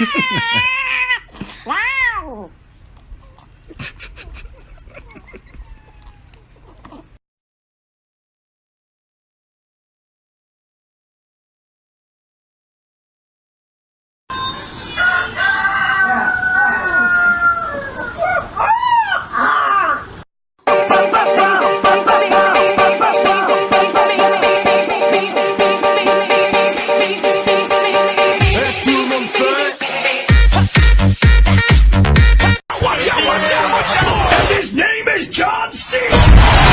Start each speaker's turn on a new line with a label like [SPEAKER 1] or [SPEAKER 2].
[SPEAKER 1] wow! And his name is John C.